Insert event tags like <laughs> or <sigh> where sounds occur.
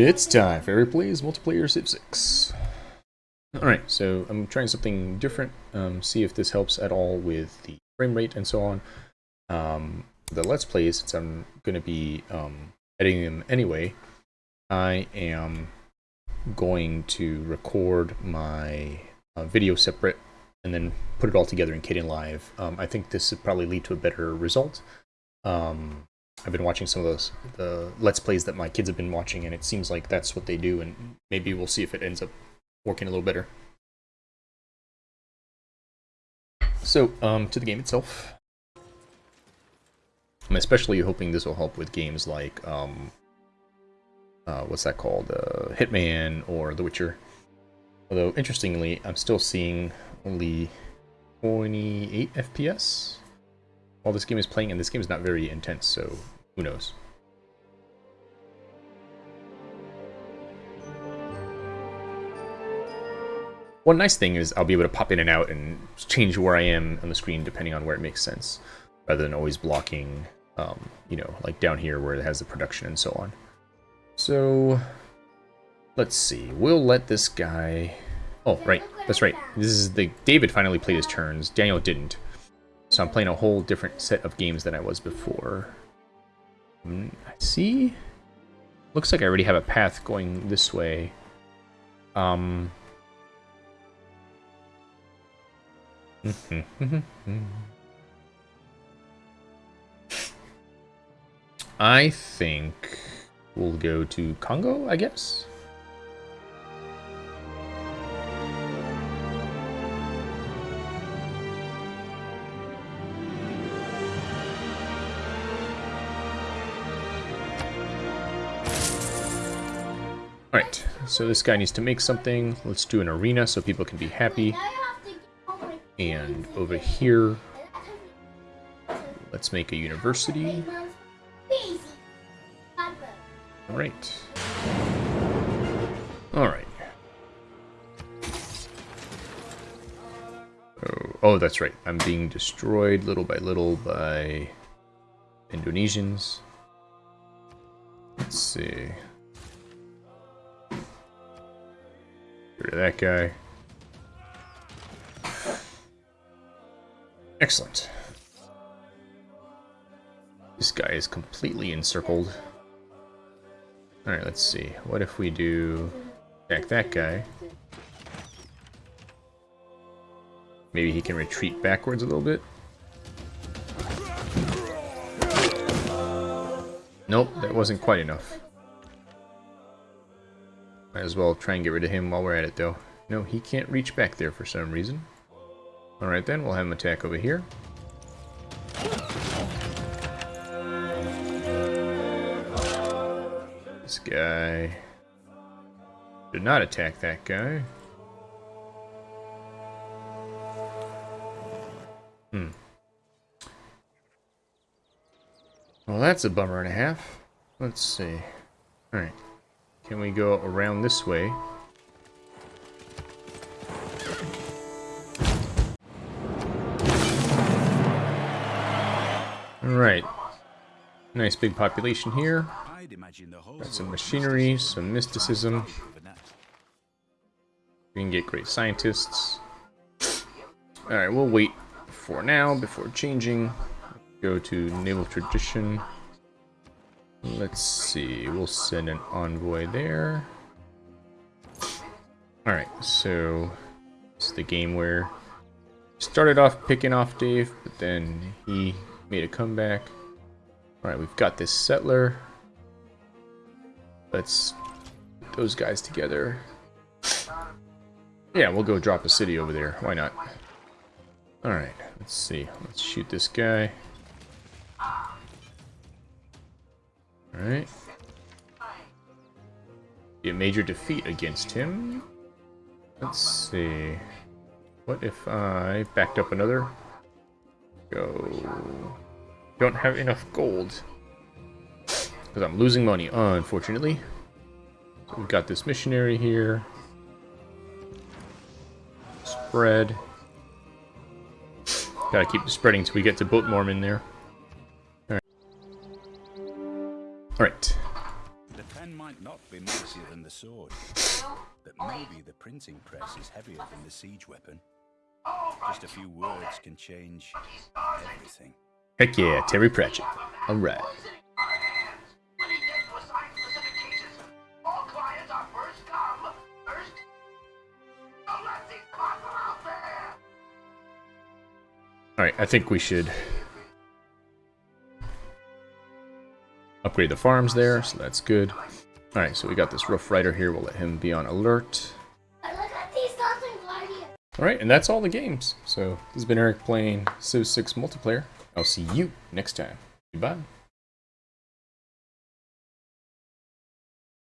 It's time for Plays Multiplayer Civ 6. Alright, so I'm trying something different, um, see if this helps at all with the frame rate and so on. Um, the Let's Plays, since I'm going to be um, editing them anyway, I am going to record my uh, video separate and then put it all together in Kdenlive. Um, I think this would probably lead to a better result. Um, I've been watching some of those the let's plays that my kids have been watching, and it seems like that's what they do. And maybe we'll see if it ends up working a little better. So, um, to the game itself. I'm especially hoping this will help with games like, um, uh, what's that called? Uh, Hitman or The Witcher. Although, interestingly, I'm still seeing only 28 FPS while this game is playing, and this game is not very intense, so who knows. One nice thing is I'll be able to pop in and out and change where I am on the screen depending on where it makes sense, rather than always blocking, um, you know, like down here where it has the production and so on. So, let's see. We'll let this guy... Oh, right. That's right. This is the... David finally played his turns. Daniel didn't. So I'm playing a whole different set of games than I was before. Mm, I see. Looks like I already have a path going this way. Um. <laughs> I think we'll go to Congo, I guess. Alright, so this guy needs to make something. Let's do an arena so people can be happy. And over here, let's make a university. Alright. Alright. Oh, oh, that's right. I'm being destroyed little by little by Indonesians. Let's see. Get rid of that guy. Excellent. This guy is completely encircled. Alright, let's see. What if we do... Attack that guy. Maybe he can retreat backwards a little bit. Nope, that wasn't quite enough. Might as well try and get rid of him while we're at it, though. No, he can't reach back there for some reason. Alright then, we'll have him attack over here. This guy... Did not attack that guy. Hmm. Well, that's a bummer and a half. Let's see. Alright. Can we go around this way? Alright. Nice big population here. Got some machinery, some mysticism. We can get great scientists. Alright, we'll wait for now before changing. Go to naval tradition. Let's see, we'll send an envoy there. Alright, so it's the game where started off picking off Dave, but then he made a comeback. Alright, we've got this settler. Let's put those guys together. Yeah, we'll go drop a city over there. Why not? Alright, let's see. Let's shoot this guy. Alright. Be a major defeat against him. Let's see. What if I backed up another? Go. Don't have enough gold. Because I'm losing money, unfortunately. So we've got this missionary here. Spread. Gotta keep spreading till we get to Boat Mormon there. Alright. The pen might not be mightier than the sword, but maybe the printing press is heavier than the siege weapon. Just a few words can change everything. Heck yeah, Terry Pratchett. Alright. Alright, I think we should upgrade the farms there, so that's good. Alright, so we got this Rough Rider here. We'll let him be on alert. Alright, and that's all the games. So, this has been Eric playing Civ 6 multiplayer. I'll see you next time. Goodbye.